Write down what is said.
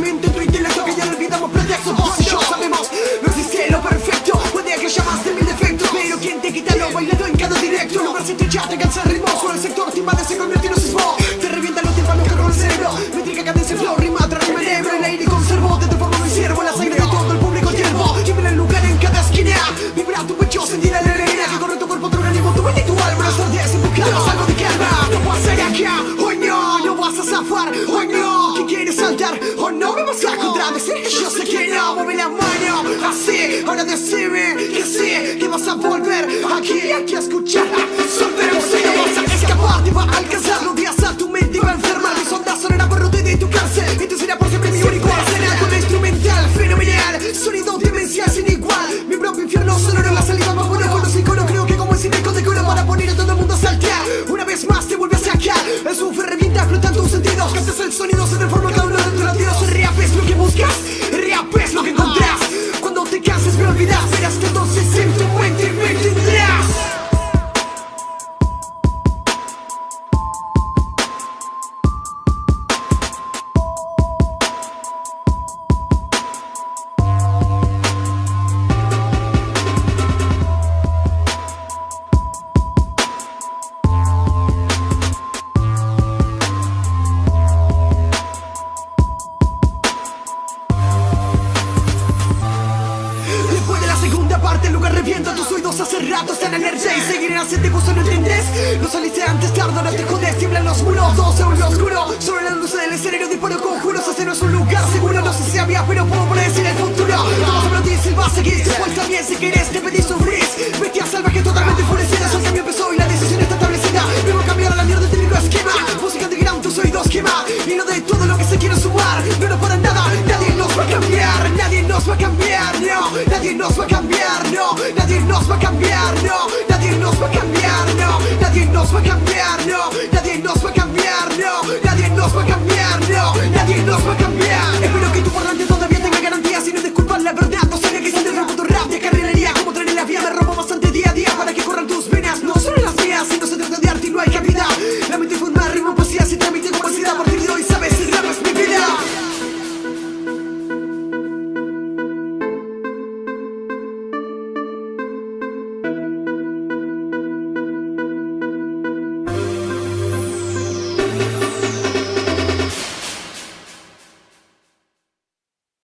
mente, intelecto que ya no olvidamos pretextos Vos y yo sabemos, no existe lo perfecto Puede que llamaste mil defectos Pero quien te quita lo bailado en cada directo No si te ya te cansa el ritmo Solo el sector timade se convierte en un sismo. Te revientan los tímpanos que el cerebro Métrica cadencia flor, rima tras rima en El aire conservo, de tu forma me sirvo La sangre de todo el público hiervo Lleven el lugar en cada esquina Vibra tu pecho, sentir la alegría Que corre tu cuerpo, tu organismo, tu mente y tu alma No estás desenfocado, algo de calma No vas a ir hoy no, no vas a zafar contra yo sé que no Mueve la mano así, ahora decime que sí Que vas a volver aquí, aquí a escuchar. Soltero, si no vas a escapar, te va a alcanzar. Los días a tu mente va a enfermar. Mis ondas sonarán por de tu cárcel. Y tú por siempre mi único arsenal Con instrumental fenomenal, sonido demencial sin igual. Mi propio infierno sonoro, la salida más buena con los iconos Creo que como el cine con decoro para poner a todo el mundo a saltar Una vez más te vuelves a sacar, el sufre revienta, explotan tus sentidos. Cantas el sonido, se transforma cada uno de tus latidos buscas rap es lo que encontrás. Cuando te canses me olvidas Verás que entonces revienta tus oídos hace rato están en energía y seguir en hacerte gusto no entendés saliste antes tarde no te jodes tiemblan los muros todo se oscuro. Sobre la luz del escenario disparo conjuros este no es un lugar seguro no sé si había pero puedo predecir el futuro. Todo sobre ti si va a seguir también si querés te pedís freeze Bestia salvaje totalmente enfurecida el cambio empezó y la decisión está establecida. Debo cambiar a la mierda del esquema música de gran tus oídos quema. Y no de todo lo que se quiere sumar no no para nada nadie nos va a cambiar nadie nos va a cambiar no nadie nos va a cambiar nos va a cambiar no nadie nos va a no nadie nos va a